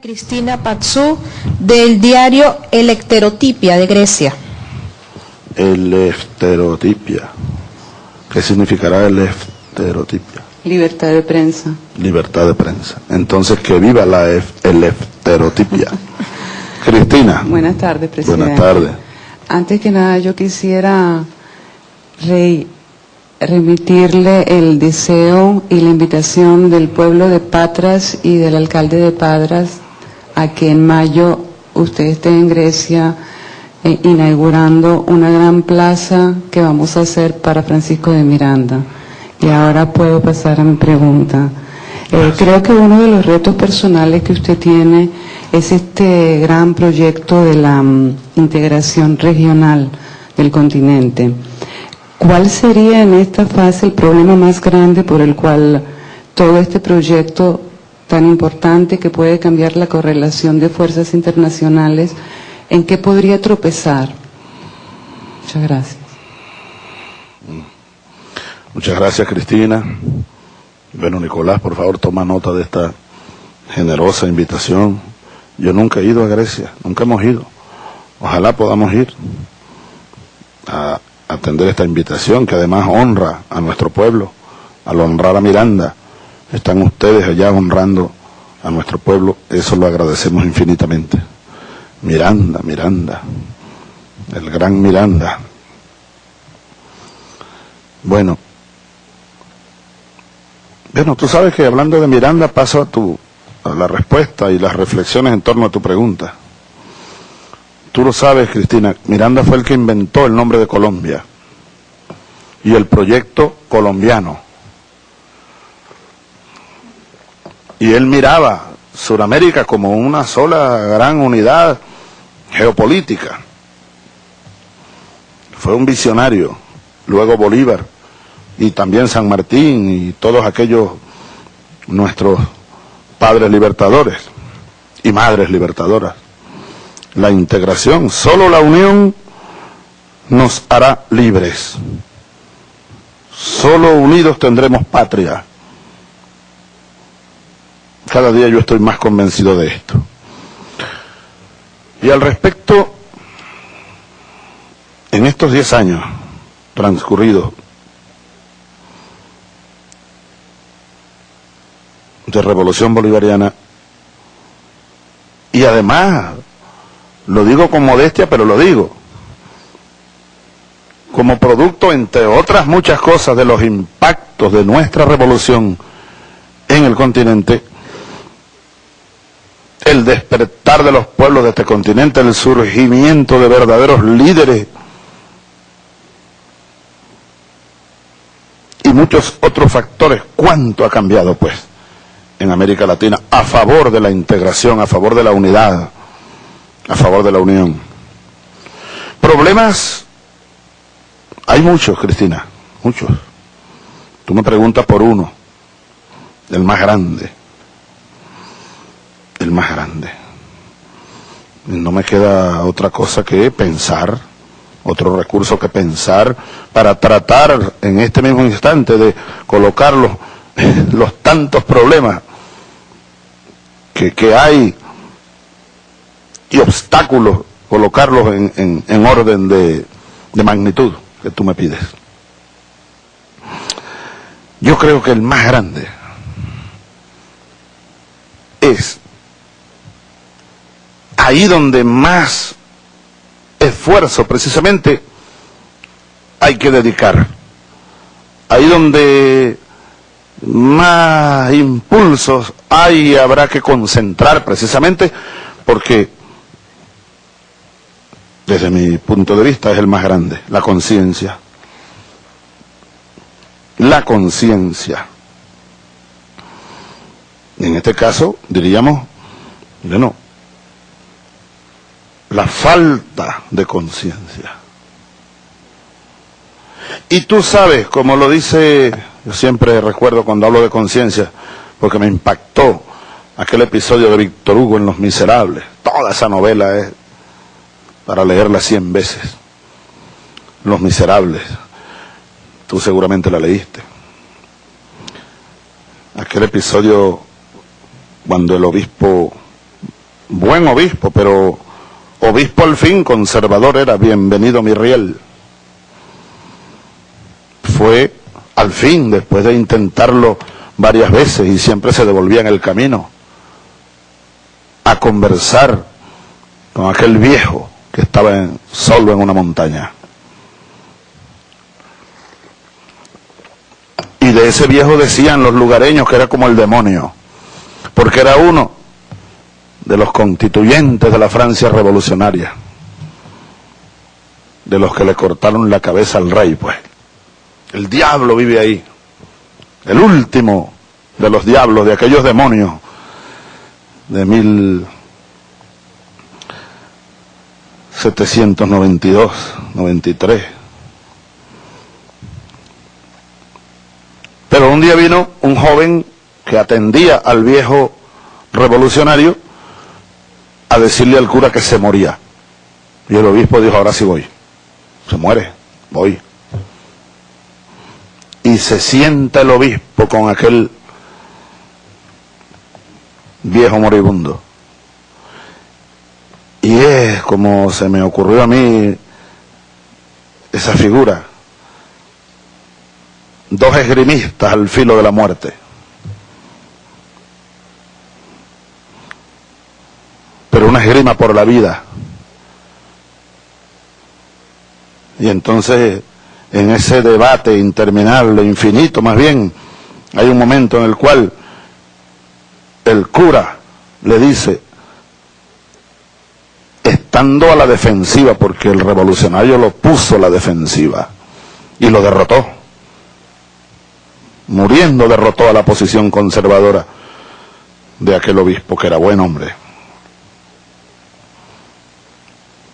Cristina Patsou del diario Electerotipia de Grecia. Electerotipia. ¿Qué significará electerotipia? Libertad de prensa. Libertad de prensa. Entonces, que viva la electerotipia. Cristina. Buenas tardes, presidente. Buenas tardes. Antes que nada, yo quisiera remitirle el deseo y la invitación del pueblo de Patras y del alcalde de Patras a que en mayo usted esté en Grecia eh, inaugurando una gran plaza que vamos a hacer para Francisco de Miranda. Y ahora puedo pasar a mi pregunta. Eh, creo que uno de los retos personales que usted tiene es este gran proyecto de la mm, integración regional del continente. ¿Cuál sería en esta fase el problema más grande por el cual todo este proyecto tan importante que puede cambiar la correlación de fuerzas internacionales, ¿en qué podría tropezar? Muchas gracias. Muchas gracias, Cristina. Bueno, Nicolás, por favor, toma nota de esta generosa invitación. Yo nunca he ido a Grecia, nunca hemos ido. Ojalá podamos ir a atender esta invitación que además honra a nuestro pueblo, al honrar a Miranda. Están ustedes allá honrando a nuestro pueblo, eso lo agradecemos infinitamente. Miranda, Miranda, el gran Miranda. Bueno, bueno, tú sabes que hablando de Miranda paso a tu a la respuesta y las reflexiones en torno a tu pregunta. Tú lo sabes, Cristina, Miranda fue el que inventó el nombre de Colombia y el proyecto colombiano. Y él miraba Sudamérica como una sola gran unidad geopolítica. Fue un visionario. Luego Bolívar y también San Martín y todos aquellos nuestros padres libertadores y madres libertadoras la integración. Solo la unión nos hará libres. Solo unidos tendremos patria. Cada día yo estoy más convencido de esto. Y al respecto, en estos diez años transcurridos de revolución bolivariana, y además lo digo con modestia, pero lo digo. Como producto, entre otras muchas cosas, de los impactos de nuestra revolución en el continente, el despertar de los pueblos de este continente, el surgimiento de verdaderos líderes y muchos otros factores. ¿Cuánto ha cambiado, pues, en América Latina a favor de la integración, a favor de la unidad? a favor de la unión. Problemas, hay muchos, Cristina, muchos. Tú me preguntas por uno, el más grande, el más grande. No me queda otra cosa que pensar, otro recurso que pensar para tratar en este mismo instante de colocar los, tantos problemas que, hay y obstáculos, colocarlos en, en, orden de, de magnitud que tú me pides. Yo creo que el más grande es ahí donde más esfuerzo precisamente hay que dedicar. Ahí donde más impulsos hay habrá que concentrar precisamente porque desde mi punto de vista, es el más grande, la conciencia. La conciencia. En este caso, diríamos, bueno, la falta de conciencia. Y tú sabes, como lo dice, yo siempre recuerdo cuando hablo de conciencia, porque me impactó aquel episodio de Víctor Hugo en Los Miserables. Toda esa novela es para leerla cien veces. Los Miserables. Tú seguramente la leíste. Aquel episodio cuando el obispo buen obispo, pero obispo al fin, conservador era, bienvenido mi riel. Fue al fin, después de intentarlo varias veces y siempre se devolvía en el camino, a conversar con aquel viejo que estaba solo en una montaña. Y de ese viejo decían los lugareños que era como el demonio, porque era uno de los constituyentes de la Francia revolucionaria, de los que le cortaron la cabeza al rey, pues. El diablo vive ahí, el último de los diablos, de aquellos demonios de 1792, 93. Pero un día vino un joven que atendía al viejo revolucionario a decirle al cura que se moría. Y el obispo dijo, ahora sí voy. Se muere, voy. Y se sienta el obispo con aquel viejo moribundo. Y es como se me ocurrió a mí esa figura. Dos esgrimistas al filo de la muerte. Pero una esgrima por la vida. Y entonces, en ese debate interminable, infinito más bien, hay un momento en el cual el cura le dice, estando a la defensiva, porque el revolucionario lo puso a la defensiva y lo derrotó. Muriendo derrotó a la posición conservadora de aquel obispo que era buen hombre.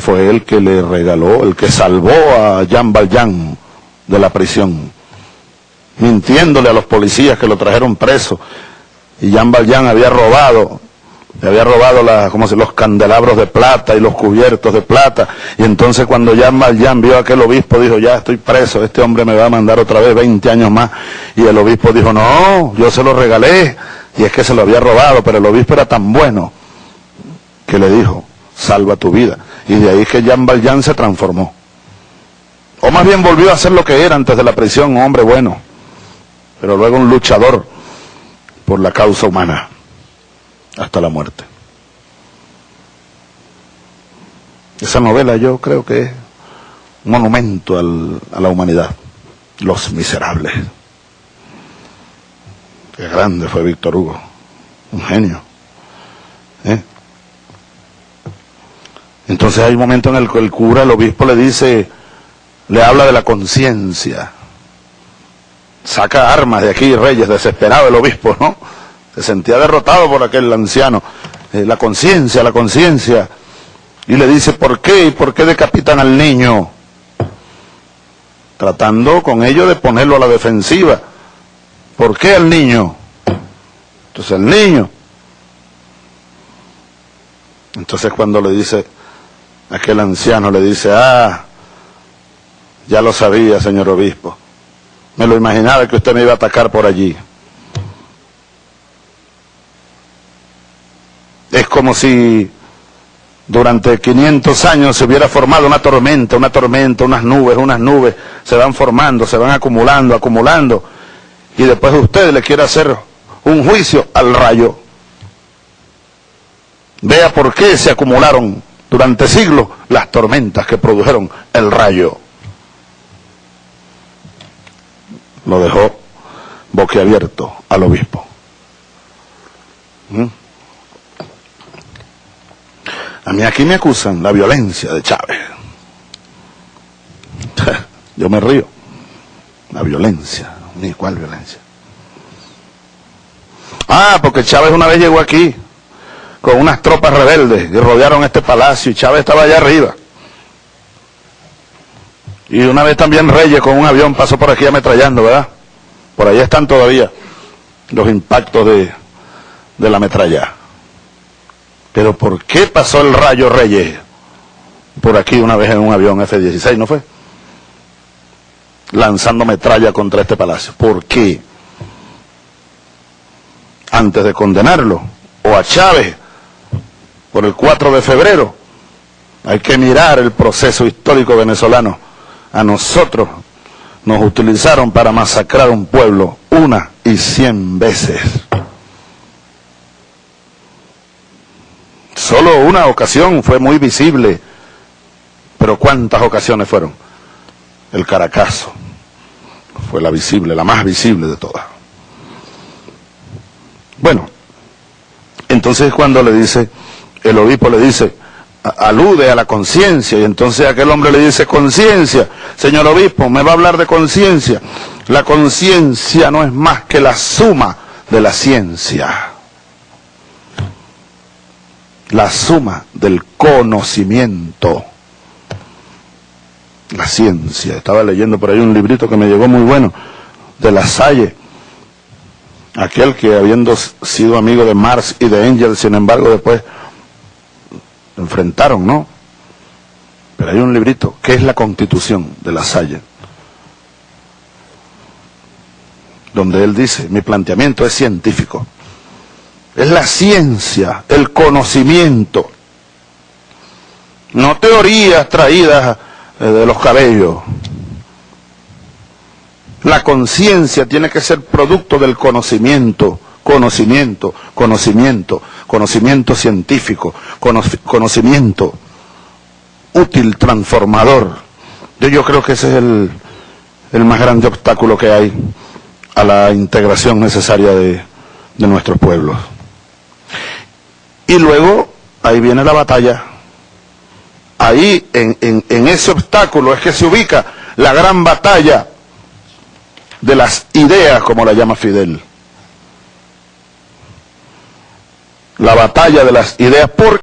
Fue el que le regaló, el que salvó a Jean Valjean de la prisión, mintiéndole a los policías que lo trajeron preso. Y Jean Valjean había robado, le había robado la, como se, los candelabros de plata y los cubiertos de plata, y entonces cuando Jean Valjean vio a aquel obispo, dijo, ya estoy preso, este hombre me va a mandar otra vez 20 años más, y el obispo dijo, no, yo se lo regalé, y es que se lo había robado, pero el obispo era tan bueno, que le dijo, salva tu vida, y de ahí que Jean Valjean se transformó, o más bien volvió a ser lo que era antes de la prisión, un hombre bueno, pero luego un luchador, por la causa humana hasta la muerte. Esa novela yo creo que es un monumento al, a la humanidad, Los Miserables. Qué grande fue Víctor Hugo, un genio. ¿eh? Entonces hay un momento en el que el cura, el obispo le dice, le habla de la conciencia, saca armas de aquí, Reyes, desesperado el obispo, ¿no? Se sentía derrotado por aquel anciano. Eh, la conciencia, la conciencia. Y le dice, ¿por qué? ¿Y por qué decapitan al niño? Tratando con ello de ponerlo a la defensiva. ¿Por qué al niño? Entonces el niño. Entonces cuando le dice, aquel anciano le dice, ah, ya lo sabía, señor obispo. Me lo imaginaba que usted me iba a atacar por allí. Es como si durante 500 años se hubiera formado una tormenta, una tormenta, unas nubes, unas nubes, se van formando, se van acumulando, acumulando, y después usted le quiere hacer un juicio al rayo. Vea por qué se acumularon durante siglos las tormentas que produjeron el rayo. lo dejó boquiabierto al obispo. ¿Mm? A mí aquí me acusan la violencia de Chávez. Yo me río. La violencia. Ni cuál violencia. Ah, porque Chávez una vez llegó aquí con unas tropas rebeldes y rodearon este palacio y Chávez estaba allá arriba. Y una vez también Reyes con un avión pasó por aquí ametrallando, ¿verdad? Por ahí están todavía los impactos de, de la metralla. Pero ¿por qué pasó el rayo Reyes por aquí una vez en un avión F-16, no fue? Lanzando metralla contra este palacio. ¿Por qué? Antes de condenarlo, o a Chávez, por el 4 de febrero. Hay que mirar el proceso histórico venezolano. A nosotros nos utilizaron para masacrar un pueblo una y cien veces. Solo una ocasión fue muy visible, pero ¿cuántas ocasiones fueron? El Caracazo fue la visible, la más visible de todas. Bueno, entonces cuando le dice, el obispo le dice, alude a la conciencia, y entonces aquel hombre le dice, conciencia, señor obispo, me va a hablar de conciencia. La conciencia no es más que la suma de la ciencia, la suma del conocimiento. La ciencia, estaba leyendo por ahí un librito que me llegó muy bueno, de la Salle, aquel que habiendo sido amigo de Marx y de Engels, sin embargo después enfrentaron, ¿no? Pero hay un librito, que es la constitución de la Salle, donde él dice, mi planteamiento es científico, es la ciencia, el conocimiento, no teorías traídas eh, de los cabellos. La conciencia tiene que ser producto del conocimiento, conocimiento, conocimiento, conocimiento científico, conocimiento útil, transformador. Yo, yo creo que ese es el, el, más grande obstáculo que hay a la integración necesaria de, de nuestros pueblos. Y luego, ahí viene la batalla. Ahí, en, en, en ese obstáculo, es que se ubica la gran batalla de las ideas, como la llama Fidel. La batalla de las ideas, porque